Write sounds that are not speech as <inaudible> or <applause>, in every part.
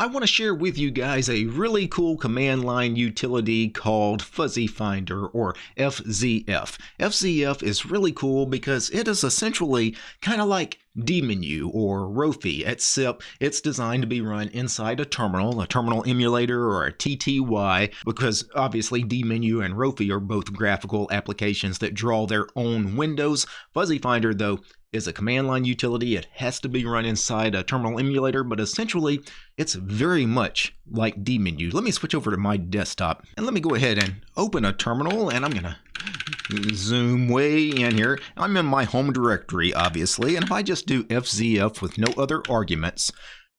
I want to share with you guys a really cool command line utility called Fuzzy Finder or FZF. FZF is really cool because it is essentially kind of like dmenu or Rofi, except it's designed to be run inside a terminal, a terminal emulator or a TTY, because obviously dmenu and Rofi are both graphical applications that draw their own windows. Fuzzy Finder, though, is a command line utility. It has to be run inside a terminal emulator, but essentially it's very much like dmenu. Let me switch over to my desktop and let me go ahead and open a terminal and I'm to zoom way in here. I'm in my home directory, obviously, and if I just do FZF with no other arguments,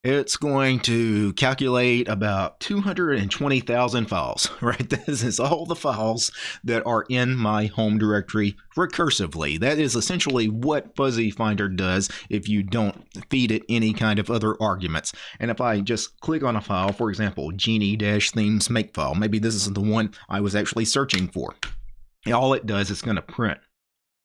it's going to calculate about 220,000 files, <laughs> right? This is all the files that are in my home directory recursively. That is essentially what Fuzzy Finder does if you don't feed it any kind of other arguments. And if I just click on a file, for example, genie-themes makefile, maybe this is the one I was actually searching for. All it does is going to print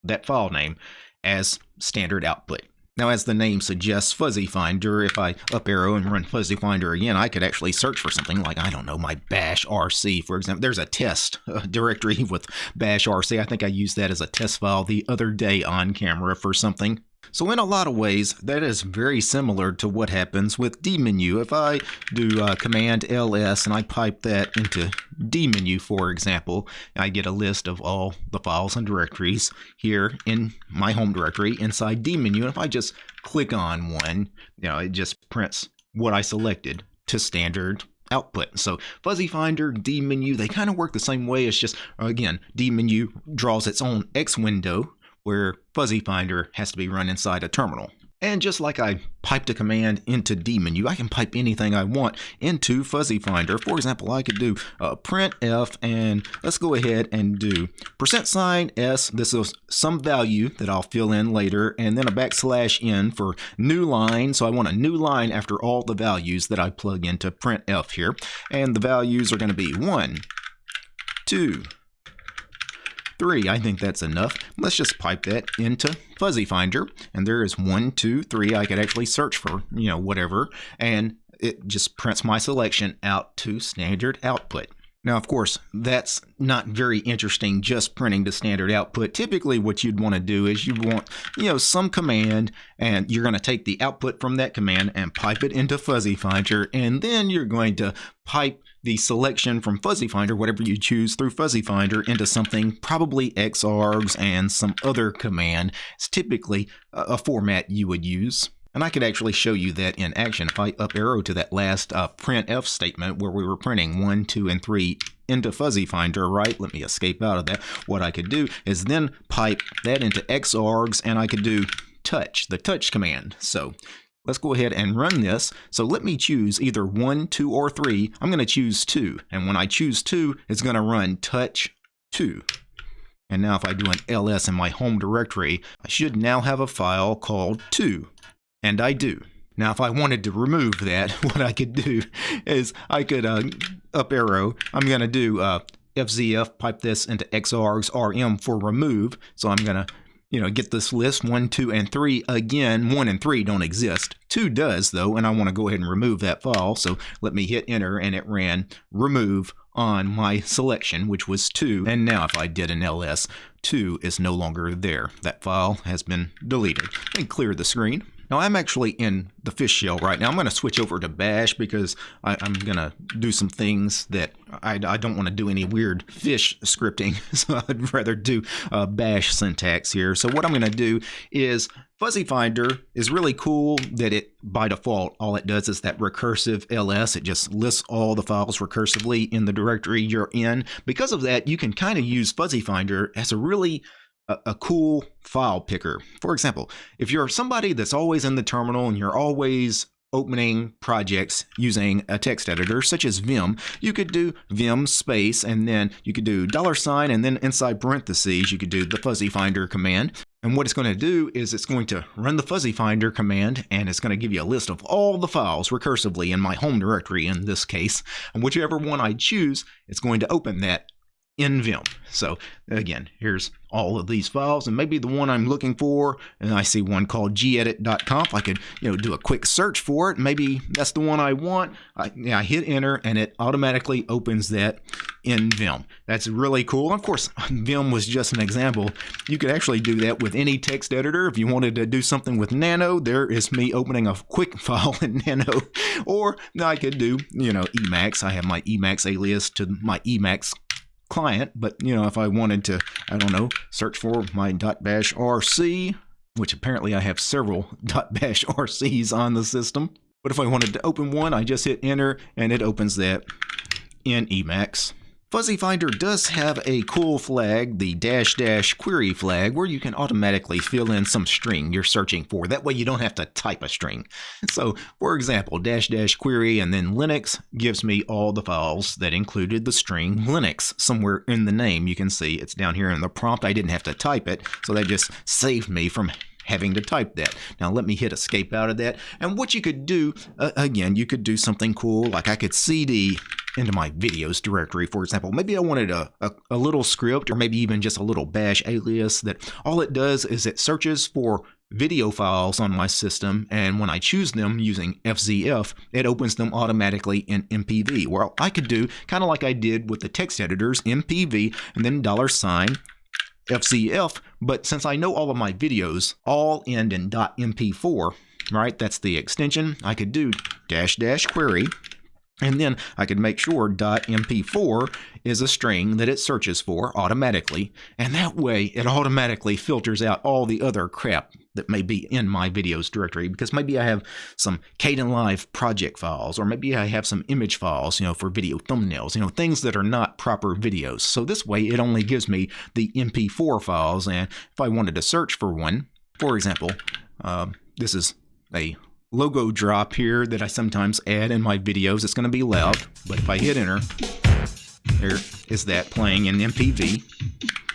that file name as standard output. Now, as the name suggests, Fuzzy Finder, if I up arrow and run Fuzzy Finder again, I could actually search for something like, I don't know, my bash RC, for example. There's a test <laughs> uh, directory with bash RC. I think I used that as a test file the other day on camera for something. So in a lot of ways, that is very similar to what happens with dmenu. If I do uh, Command ls and I pipe that into dmenu, for example, I get a list of all the files and directories here in my home directory inside dmenu. And if I just click on one, you know, it just prints what I selected to standard output. So Fuzzy Finder, dmenu, they kind of work the same way. It's just, again, dmenu draws its own X window where Fuzzy Finder has to be run inside a terminal. And just like I piped a command into dmenu, I can pipe anything I want into Fuzzy Finder. For example, I could do uh, printf, and let's go ahead and do percent sign s. This is some value that I'll fill in later, and then a backslash n for new line. So I want a new line after all the values that I plug into printf here, and the values are going to be one, two, 3. I think that's enough. Let's just pipe that into Fuzzy Finder. And there is one, two, three. I could actually search for, you know, whatever. And it just prints my selection out to standard output. Now, of course, that's not very interesting just printing the standard output. Typically, what you'd want to do is you want, you know, some command, and you're going to take the output from that command and pipe it into Fuzzy Finder, and then you're going to pipe the selection from Fuzzy Finder, whatever you choose through Fuzzy Finder, into something probably xargs and some other command. It's typically a format you would use. And I could actually show you that in action. If I up arrow to that last uh, printf statement where we were printing 1, 2, and 3 into Fuzzy Finder, right? Let me escape out of that. What I could do is then pipe that into xargs and I could do touch, the touch command. So let's go ahead and run this. So let me choose either 1, 2, or 3. I'm going to choose 2. And when I choose 2, it's going to run touch 2. And now if I do an ls in my home directory, I should now have a file called 2 and I do. Now, if I wanted to remove that, <laughs> what I could do is I could uh, up arrow. I'm going to do uh, FZF, pipe this into xargs rm for remove. So I'm going to, you know, get this list one, two, and three. Again, one and three don't exist. Two does though, and I want to go ahead and remove that file. So let me hit enter, and it ran remove on my selection, which was two. And now if I did an ls, two is no longer there. That file has been deleted. And clear the screen. Now I'm actually in the fish shell right now. I'm going to switch over to bash because I, am going to do some things that I, I don't want to do any weird fish scripting. <laughs> So I'd rather do uh, bash syntax here. So what I'm going to do is Fuzzy Finder is really cool that it, by default, all it does is that recursive ls. It just lists all the files recursively in the directory you're in. Because of that, you can kind of use Fuzzy Finder as a really a, a cool file picker. For example, if you're somebody that's always in the terminal and you're always opening projects using a text editor such as Vim, you could do Vim space and then you could do dollar sign and then inside parentheses you could do the fuzzy finder command. And what it's going to do is it's going to run the fuzzy finder command and it's going to give you a list of all the files recursively in my home directory in this case. And whichever one I choose, it's going to open that in Vim. So again, here's all of these files and maybe the one I'm looking for and I see one called gedit.conf. I could, you know, do a quick search for it. Maybe that's the one I want. I, I hit enter and it automatically opens that in Vim. That's really cool. Of course, Vim was just an example. You could actually do that with any text editor. If you wanted to do something with Nano, there is me opening a quick <laughs> file in Nano. Or I could do, you know, Emacs. I have my Emacs alias to my Emacs client, but you know, if I wanted to, I don't know, search for my .bash RC, which apparently I have several <laughs> .bash RCs on the system. But if I wanted to open one, I just hit enter and it opens that in Emacs. Fuzzy Finder does have a cool flag, the dash dash query flag, where you can automatically fill in some string you're searching for. That way you don't have to type a string. <laughs> So, for example, dash dash query and then Linux gives me all the files that included the string Linux. Somewhere in the name, you can see it's down here in the prompt. I didn't have to type it, so that just saved me from having to type that. Now let me hit escape out of that. And what you could do, uh, again, you could do something cool, like I could cd into my videos directory, for example. Maybe I wanted a, a, a, little script or maybe even just a little bash alias that all it does is it searches for video files on my system and when I choose them using FZF, it opens them automatically in MPV. Well, I could do kind of like I did with the text editors, MPV and then dollar sign FZF, but since I know all of my videos all end in .mp4, right, that's the extension, I could do dash dash query and then I could make sure .mp4 is a string that it searches for automatically, and that way it automatically filters out all the other crap that may be in my videos directory. Because maybe I have some Kdenlive project files or maybe I have some image files, you know, for video thumbnails, you know, things that are not proper videos. So this way it only gives me the MP4 files. And if I wanted to search for one, for example, uh, this is a logo drop here that I sometimes add in my videos. It's going to be loud, but if I hit enter, there is that playing in MPV.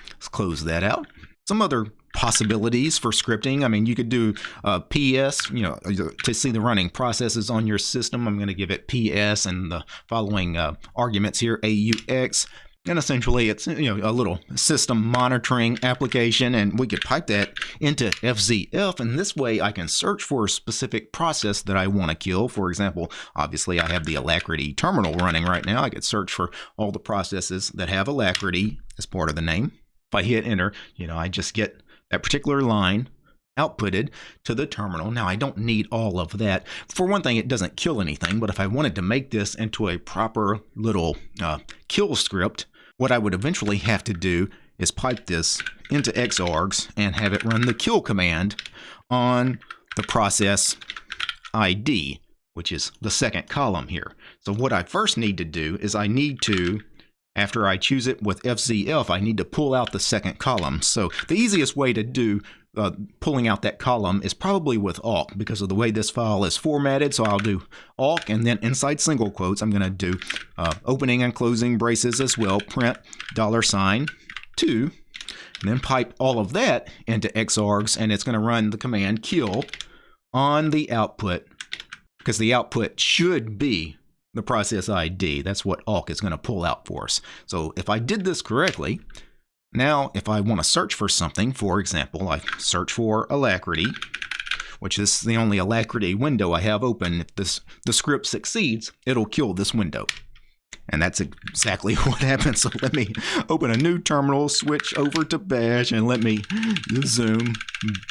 Let's close that out. Some other possibilities for scripting. I mean, you could do uh, PS, you know, to see the running processes on your system. I'm going to give it PS and the following uh, arguments here, AUX. And essentially, it's you know a little system monitoring application, and we could pipe that into FZF, and this way I can search for a specific process that I want to kill. For example, obviously I have the Alacritty terminal running right now. I could search for all the processes that have Alacritty as part of the name. If I hit enter, you know, I just get that particular line outputted to the terminal. Now, I don't need all of that. For one thing, it doesn't kill anything, but if I wanted to make this into a proper little uh, kill script, what I would eventually have to do is pipe this into Xargs and have it run the kill command on the process ID, which is the second column here. So what I first need to do is I need to, after I choose it with FZF, I need to pull out the second column. So the easiest way to do uh, pulling out that column is probably with awk because of the way this file is formatted. So I'll do awk and then inside single quotes, I'm going to do uh, opening and closing braces as well, print dollar sign two, and then pipe all of that into xargs and it's going to run the command kill on the output because the output should be the process ID. That's what awk is going to pull out for us. So if I did this correctly, now, if I want to search for something, for example, I search for Alacritty, which is the only Alacritty window I have open. If this the script succeeds, it'll kill this window. And that's exactly <laughs> what happens. So let me open a new terminal, switch over to Bash, and let me zoom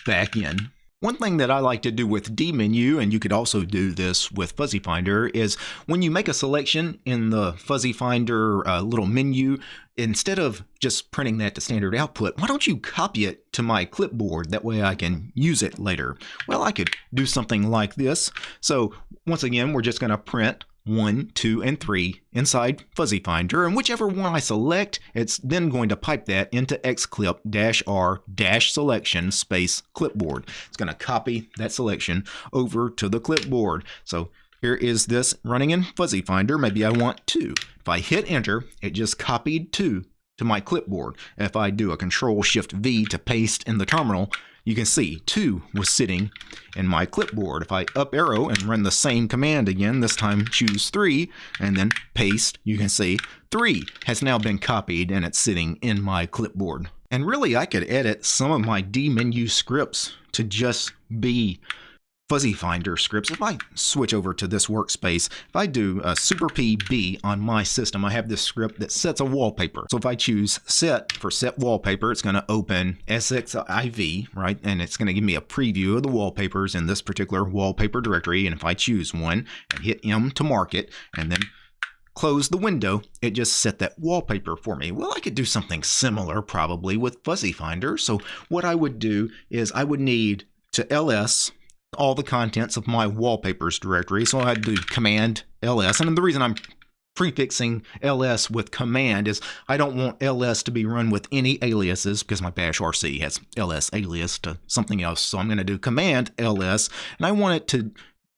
back in. One thing that I like to do with dmenu, and you could also do this with Fuzzy Finder, is when you make a selection in the Fuzzy Finder uh, little menu, instead of just printing that to standard output, why don't you copy it to my clipboard? That way I can use it later. Well, I could do something like this. So once again, we're just going to print 1, 2, and 3 inside Fuzzy Finder, and whichever one I select, it's then going to pipe that into xclip-r-selection space clipboard. It's going to copy that selection over to the clipboard. So here is this running in Fuzzy Finder. Maybe I want 2. If I hit enter, it just copied 2 to my clipboard. If I do a Control Shift V to paste in the terminal, you can see 2 was sitting in my clipboard. If I up arrow and run the same command again, this time choose 3 and then paste, you can see 3 has now been copied and it's sitting in my clipboard. And really I could edit some of my dmenu scripts to just be fuzzy finder scripts. If I switch over to this workspace, if I do a super PB on my system, I have this script that sets a wallpaper. So if I choose set for set wallpaper, it's going to open SXIV, right? And it's going to give me a preview of the wallpapers in this particular wallpaper directory. And if I choose one and hit M to mark it, and then close the window, it just set that wallpaper for me. Well, I could do something similar probably with Fuzzy Finder. So what I would do is I would need to ls all the contents of my wallpapers directory. So I do command ls. And the reason I'm prefixing ls with command is I don't want ls to be run with any aliases because my bash rc has ls alias to something else. So I'm going to do command ls and I want it to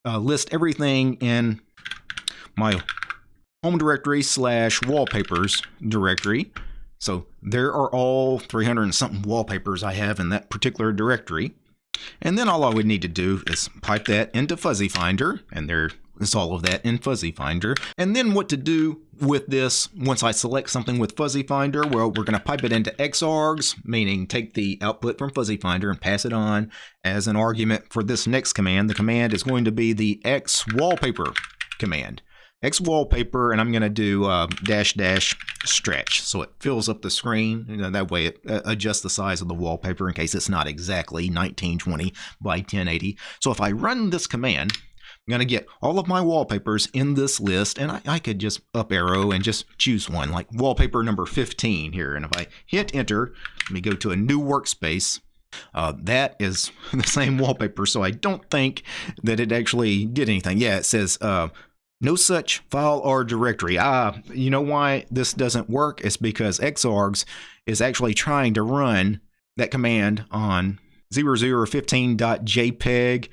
uh, list everything in my home directory slash wallpapers directory. So there are all 300 and something wallpapers I have in that particular directory. And then all I would need to do is pipe that into Fuzzy Finder, and there is all of that in Fuzzy Finder. And then what to do with this once I select something with Fuzzy Finder, well, we're going to pipe it into xargs, meaning take the output from Fuzzy Finder and pass it on as an argument for this next command. The command is going to be the xwallpaper command. X wallpaper, and I'm going to do uh, dash dash stretch. So it fills up the screen. You know, that way it uh, adjusts the size of the wallpaper in case it's not exactly 1920 by 1080. So if I run this command, I'm going to get all of my wallpapers in this list, and I, I, could just up arrow and just choose one, like wallpaper number 15 here. And if I hit enter, let me go to a new workspace. Uh, that is <laughs> the same wallpaper, so I don't think that it actually did anything. Yeah, it says uh, no such file or directory. Ah, you know why this doesn't work? It's because xargs is actually trying to run that command on 0015.jpg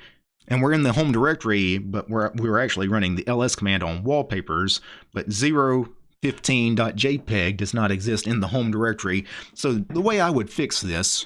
and we're in the home directory, but we're, we're actually running the ls command on wallpapers, but 015.jpg does not exist in the home directory. So the way I would fix this,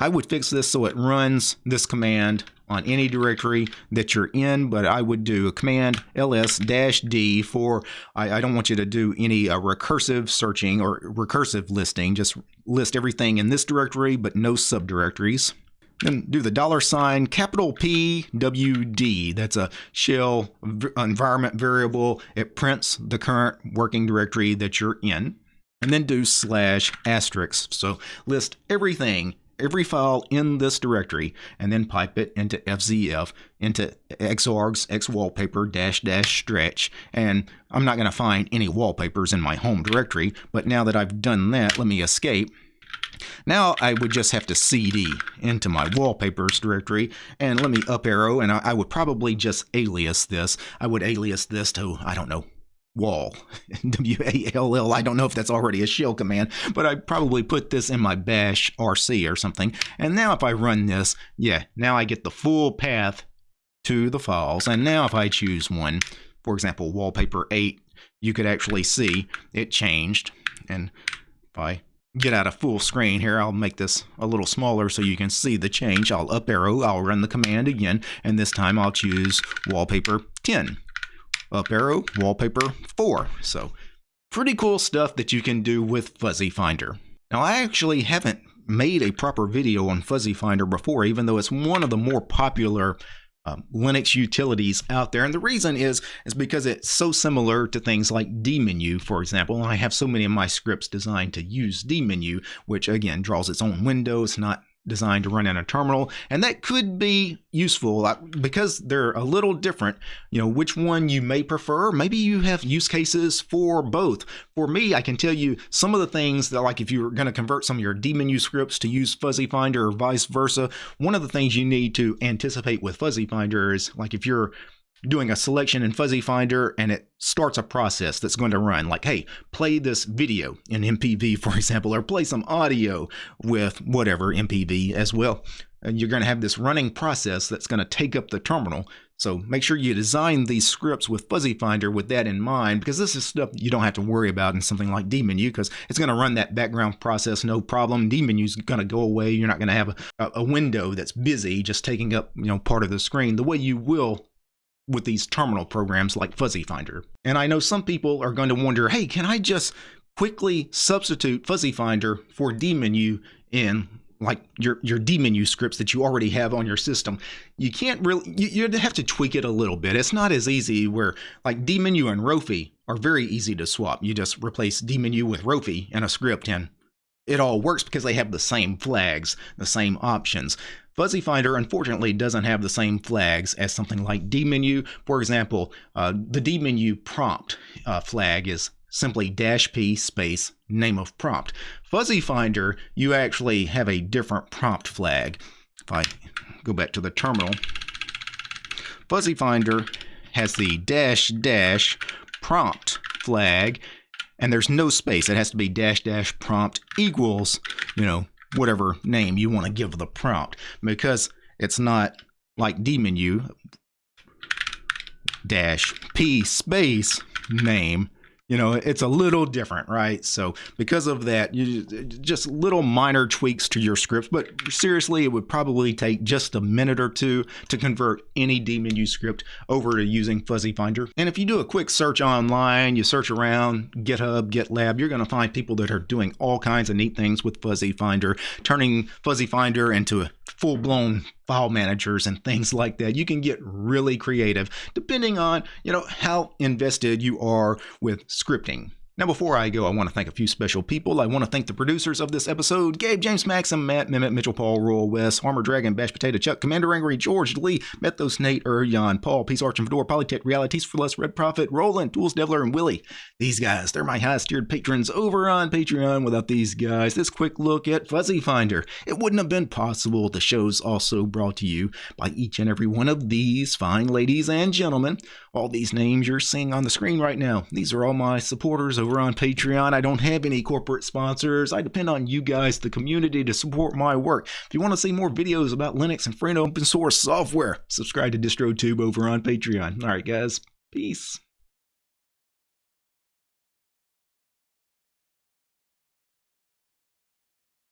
I would fix this so it runs this command on any directory that you're in, but I would do a command ls-d for, I, I, don't want you to do any uh, recursive searching or recursive listing, just list everything in this directory, but no subdirectories. Then do the dollar sign capital P W D. That's a shell environment variable. It prints the current working directory that you're in. And then do slash asterisk. So list everything every file in this directory and then pipe it into FZF, into xargs, xwallpaper, dash dash stretch. And I'm not going to find any wallpapers in my home directory, but now that I've done that, let me escape. Now I would just have to CD into my wallpapers directory and let me up arrow and I, I would probably just alias this. I would alias this to, I don't know, wall. <laughs> W-A-L-L. I don't know if that's already a shell command, but I probably put this in my bash RC or something. And now if I run this, yeah, now I get the full path to the files. And now if I choose one, for example, wallpaper 8, you could actually see it changed. And if I get out of full screen here, I'll make this a little smaller so you can see the change. I'll up arrow, I'll run the command again, and this time I'll choose wallpaper 10 up arrow, wallpaper 4. So pretty cool stuff that you can do with Fuzzy Finder. Now I actually haven't made a proper video on Fuzzy Finder before, even though it's one of the more popular um, Linux utilities out there. And the reason is, is because it's so similar to things like dmenu, for example. I have so many of my scripts designed to use dmenu, which again draws its own window. It's not designed to run in a terminal and that could be useful because they're a little different you know which one you may prefer. Maybe you have use cases for both. For me i can tell you some of the things that like if you're going to convert some of your dmenu scripts to use fuzzy finder or vice versa one of the things you need to anticipate with fuzzy finder is like if you're doing a selection in Fuzzy Finder and it starts a process that's going to run like, hey, play this video in MPV, for example, or play some audio with whatever MPV as well. And you're going to have this running process that's going to take up the terminal. So make sure you design these scripts with Fuzzy Finder with that in mind because this is stuff you don't have to worry about in something like dmenu because it's going to run that background process no problem. dmenu is going to go away. You're not going to have a, a window that's busy just taking up you know part of the screen the way you will with these terminal programs like Fuzzy Finder. And I know some people are going to wonder, hey, can I just quickly substitute Fuzzy Finder for dmenu in like your your dmenu scripts that you already have on your system? You can't really you, you have to tweak it a little bit. It's not as easy where like dmenu and rofi are very easy to swap. You just replace dmenu with rofi in a script and it all works because they have the same flags the same options Fuzzy Finder unfortunately doesn't have the same flags as something like dmenu. For example, uh, the dmenu prompt uh, flag is simply dash p space name of prompt. Fuzzy Finder, you actually have a different prompt flag. If I go back to the terminal, Fuzzy Finder has the dash dash prompt flag, and there's no space. It has to be dash dash prompt equals, you know, whatever name you want to give the prompt because it's not like dmenu dash p space name you know it's a little different right? So because of that you just little minor tweaks to your scripts but seriously it would probably take just a minute or two to convert any dmenu script over to using fuzzy finder. And if you do a quick search online you search around github gitlab you're going to find people that are doing all kinds of neat things with fuzzy finder turning fuzzy finder into a full-blown file managers and things like that. You can get really creative depending on, you know, how invested you are with scripting. Now, before I go, I want to thank a few special people. I want to thank the producers of this episode Gabe, James, Maxim, Matt, Mehmet, Mitchell, Paul, Royal, Wes, Armor Dragon, Bash Potato, Chuck, Commander Angry, George, Lee, Methos, Nate, Jan, er, Paul, Peace Arch and Fedora, Polytech, Realities for Less, Red Prophet, Roland, Tools, Devler, and Willie. These guys, they're my highest tiered patrons over on Patreon. Without these guys, this quick look at Fuzzy Finder. It wouldn't have been possible. The show's also brought to you by each and every one of these fine ladies and gentlemen. All these names you're seeing on the screen right now, these are all my supporters over on Patreon. I don't have any corporate sponsors. I depend on you guys, the community, to support my work. If you want to see more videos about Linux and free and open source software, subscribe to DistroTube over on Patreon. All right, guys, peace.